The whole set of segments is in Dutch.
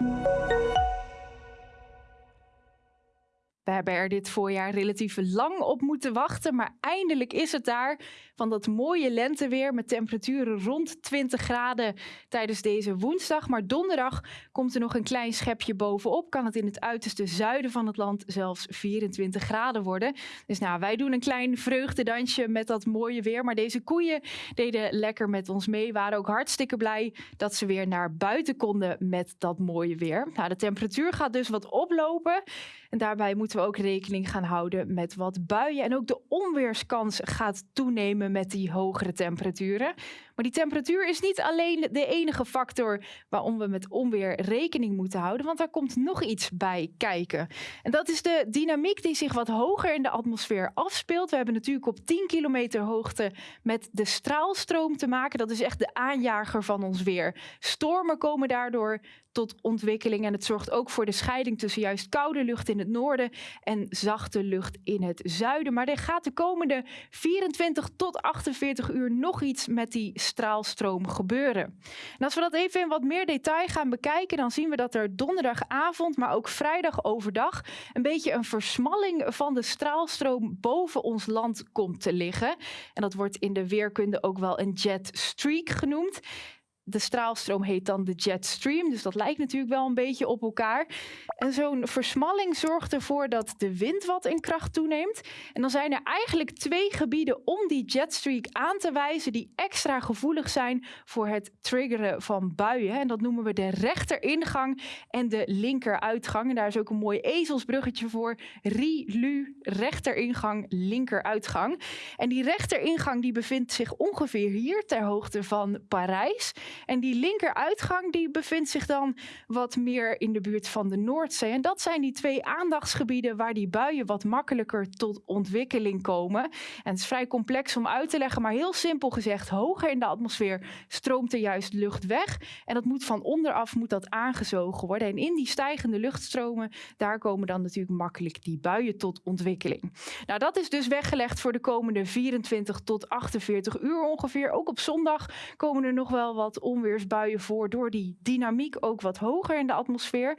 Thank you. We hebben er dit voorjaar relatief lang op moeten wachten, maar eindelijk is het daar. Van dat mooie lenteweer met temperaturen rond 20 graden tijdens deze woensdag. Maar donderdag komt er nog een klein schepje bovenop. Kan het in het uiterste zuiden van het land zelfs 24 graden worden. Dus nou, wij doen een klein vreugdedansje met dat mooie weer. Maar deze koeien deden lekker met ons mee. Waren ook hartstikke blij dat ze weer naar buiten konden met dat mooie weer. Nou, de temperatuur gaat dus wat oplopen. En daarbij moeten we ook rekening gaan houden met wat buien. En ook de onweerskans gaat toenemen met die hogere temperaturen. Maar die temperatuur is niet alleen de enige factor waarom we met onweer rekening moeten houden, want daar komt nog iets bij kijken. En dat is de dynamiek die zich wat hoger in de atmosfeer afspeelt. We hebben natuurlijk op 10 kilometer hoogte met de straalstroom te maken. Dat is echt de aanjager van ons weer. Stormen komen daardoor tot ontwikkeling en het zorgt ook voor de scheiding tussen juist koude lucht in het noorden en zachte lucht in het zuiden. Maar er gaat de komende 24 tot 48 uur nog iets met die straalstroom gebeuren. En als we dat even in wat meer detail gaan bekijken, dan zien we dat er donderdagavond, maar ook vrijdag overdag, een beetje een versmalling van de straalstroom boven ons land komt te liggen. En dat wordt in de weerkunde ook wel een jet streak genoemd de straalstroom heet dan de jetstream, dus dat lijkt natuurlijk wel een beetje op elkaar. En zo'n versmalling zorgt ervoor dat de wind wat in kracht toeneemt. En dan zijn er eigenlijk twee gebieden om die jetstreak aan te wijzen die extra gevoelig zijn voor het triggeren van buien. En dat noemen we de rechteringang en de linkeruitgang. En daar is ook een mooi ezelsbruggetje voor. Ri-lu, rechteringang, linkeruitgang. En die rechteringang die bevindt zich ongeveer hier ter hoogte van Parijs. En die linkeruitgang die bevindt zich dan wat meer in de buurt van de Noordzee. En dat zijn die twee aandachtsgebieden waar die buien wat makkelijker tot ontwikkeling komen. En het is vrij complex om uit te leggen, maar heel simpel gezegd, hoger in de atmosfeer stroomt er juist lucht weg. En dat moet van onderaf moet dat aangezogen worden. En in die stijgende luchtstromen, daar komen dan natuurlijk makkelijk die buien tot ontwikkeling. Nou, dat is dus weggelegd voor de komende 24 tot 48 uur ongeveer. Ook op zondag komen er nog wel wat onweersbuien voor door die dynamiek ook wat hoger in de atmosfeer.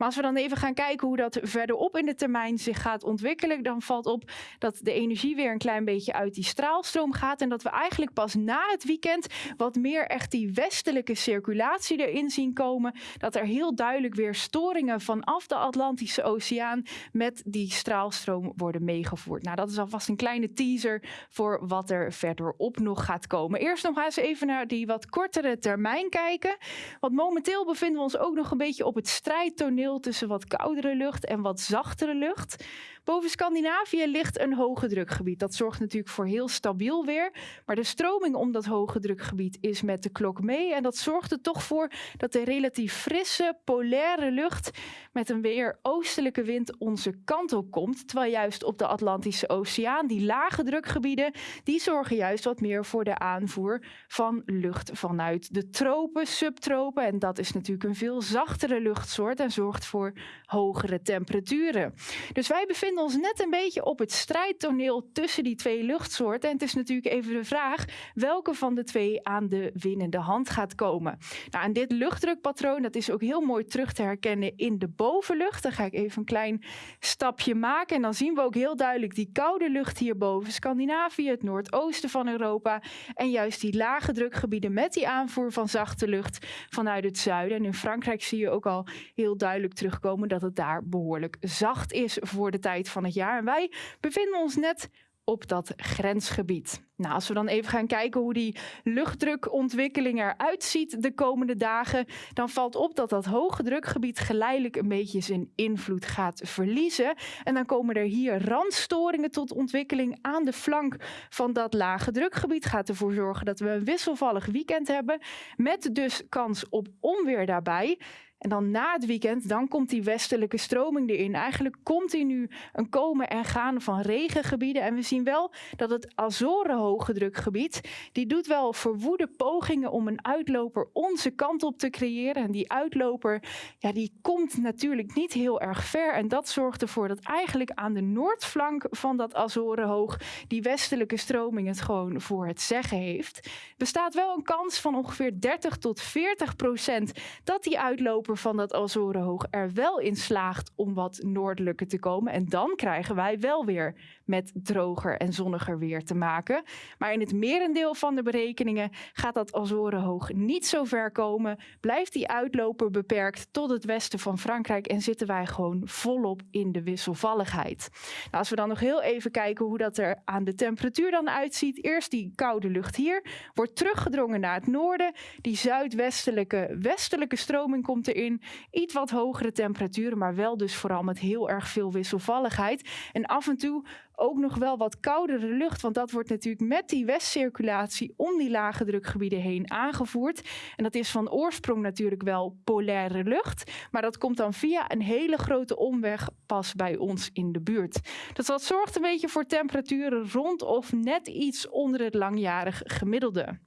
Maar als we dan even gaan kijken hoe dat verderop in de termijn zich gaat ontwikkelen, dan valt op dat de energie weer een klein beetje uit die straalstroom gaat. En dat we eigenlijk pas na het weekend wat meer echt die westelijke circulatie erin zien komen. Dat er heel duidelijk weer storingen vanaf de Atlantische Oceaan met die straalstroom worden meegevoerd. Nou, dat is alvast een kleine teaser voor wat er verderop nog gaat komen. Eerst nog eens even naar die wat kortere termijn kijken. Want momenteel bevinden we ons ook nog een beetje op het strijdtoneel tussen wat koudere lucht en wat zachtere lucht. Boven Scandinavië ligt een hoge drukgebied. Dat zorgt natuurlijk voor heel stabiel weer. Maar de stroming om dat hoge drukgebied is met de klok mee. En dat zorgt er toch voor dat de relatief frisse, polaire lucht met een weer oostelijke wind onze kant op komt. Terwijl juist op de Atlantische Oceaan, die lage drukgebieden, die zorgen juist wat meer voor de aanvoer van lucht vanuit de tropen, subtropen. En dat is natuurlijk een veel zachtere luchtsoort en zorgt voor hogere temperaturen. Dus wij bevinden ons net een beetje op het strijdtoneel tussen die twee luchtsoorten. En het is natuurlijk even de vraag welke van de twee aan de winnende hand gaat komen. Nou, en dit luchtdrukpatroon dat is ook heel mooi terug te herkennen in de bovenlucht. Dan ga ik even een klein stapje maken. En dan zien we ook heel duidelijk die koude lucht hier boven Scandinavië, het noordoosten van Europa. En juist die lage drukgebieden met die aanvoer van zachte lucht vanuit het zuiden. En in Frankrijk zie je ook al heel duidelijk terugkomen dat het daar behoorlijk zacht is voor de tijd van het jaar. En wij bevinden ons net op dat grensgebied. Nou, als we dan even gaan kijken hoe die luchtdrukontwikkeling eruit ziet de komende dagen, dan valt op dat dat hoge drukgebied geleidelijk een beetje zijn invloed gaat verliezen. En dan komen er hier randstoringen tot ontwikkeling aan de flank van dat lage drukgebied. Gaat ervoor zorgen dat we een wisselvallig weekend hebben, met dus kans op onweer daarbij. En dan na het weekend, dan komt die westelijke stroming erin. Eigenlijk continu een komen en gaan van regengebieden. En we zien wel dat het Azoren hoge drukgebied, die doet wel verwoede pogingen om een uitloper onze kant op te creëren. En die uitloper, ja, die komt natuurlijk niet heel erg ver. En dat zorgt ervoor dat eigenlijk aan de noordflank van dat Azorenhoog die westelijke stroming het gewoon voor het zeggen heeft. Bestaat wel een kans van ongeveer 30 tot 40 procent dat die uitloper van dat Azorenhoog er wel in slaagt om wat noordelijker te komen. En dan krijgen wij wel weer met droger en zonniger weer te maken. Maar in het merendeel van de berekeningen gaat dat Azorenhoog niet zo ver komen. Blijft die uitloper beperkt tot het westen van Frankrijk en zitten wij gewoon volop in de wisselvalligheid. Nou, als we dan nog heel even kijken hoe dat er aan de temperatuur dan uitziet. Eerst die koude lucht hier wordt teruggedrongen naar het noorden. Die zuidwestelijke westelijke stroming komt erin. Iets wat hogere temperaturen, maar wel dus vooral met heel erg veel wisselvalligheid. En af en toe ook nog wel wat koudere lucht, want dat wordt natuurlijk met die westcirculatie om die lage drukgebieden heen aangevoerd. En dat is van oorsprong natuurlijk wel polaire lucht, maar dat komt dan via een hele grote omweg pas bij ons in de buurt. Dus dat zorgt een beetje voor temperaturen rond of net iets onder het langjarig gemiddelde.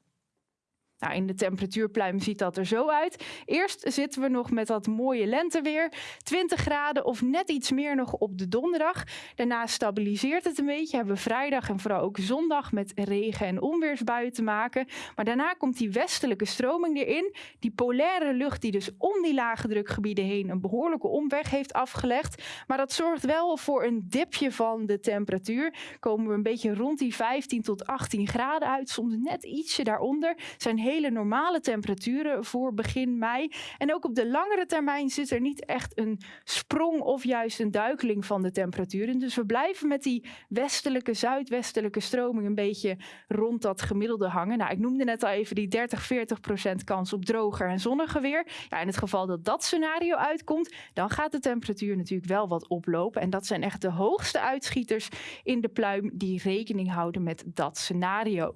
Nou, in de temperatuurpluim ziet dat er zo uit. Eerst zitten we nog met dat mooie lenteweer. 20 graden of net iets meer nog op de donderdag. Daarna stabiliseert het een beetje. Hebben we vrijdag en vooral ook zondag met regen- en onweersbuien te maken. Maar daarna komt die westelijke stroming erin. Die polaire lucht die dus om die lage drukgebieden heen een behoorlijke omweg heeft afgelegd. Maar dat zorgt wel voor een dipje van de temperatuur. Komen we een beetje rond die 15 tot 18 graden uit. Soms net ietsje daaronder. Zijn hele normale temperaturen voor begin mei. En ook op de langere termijn zit er niet echt een sprong of juist een duikeling van de temperaturen. Dus we blijven met die westelijke, zuidwestelijke stroming een beetje rond dat gemiddelde hangen. Nou, ik noemde net al even die 30, 40 procent kans op droger en zonniger weer. Ja, in het geval dat dat scenario uitkomt, dan gaat de temperatuur natuurlijk wel wat oplopen. En dat zijn echt de hoogste uitschieters in de pluim die rekening houden met dat scenario.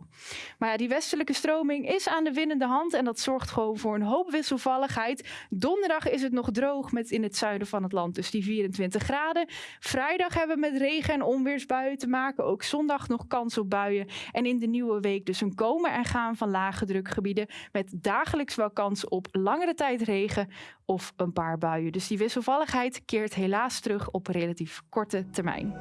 Maar ja, die westelijke stroming is aan de winnende hand en dat zorgt gewoon voor een hoop wisselvalligheid. Donderdag is het nog droog met in het zuiden van het land dus die 24 graden. Vrijdag hebben we met regen en onweersbuien te maken. Ook zondag nog kans op buien. En in de nieuwe week dus een komen en gaan van lage drukgebieden met dagelijks wel kans op langere tijd regen of een paar buien. Dus die wisselvalligheid keert helaas terug op relatief korte termijn.